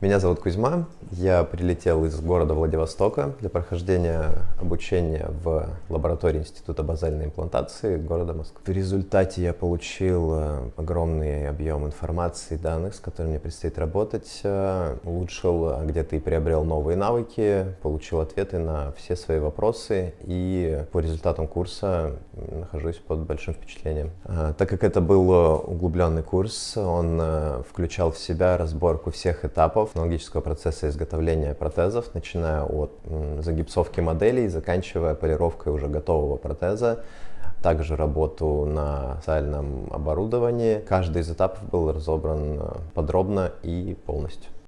Меня зовут Кузьма, я прилетел из города Владивостока для прохождения обучения в лаборатории Института базальной имплантации города Москвы. В результате я получил э, огромный объем информации и данных, с которыми мне предстоит работать, э, улучшил э, где-то и приобрел новые навыки, получил ответы на все свои вопросы и по результатам курса нахожусь под большим впечатлением. Так как это был углубленный курс, он включал в себя разборку всех этапов технологического процесса изготовления протезов, начиная от загипсовки моделей, заканчивая полировкой уже готового протеза, также работу на специальном оборудовании. Каждый из этапов был разобран э, подробно и полностью.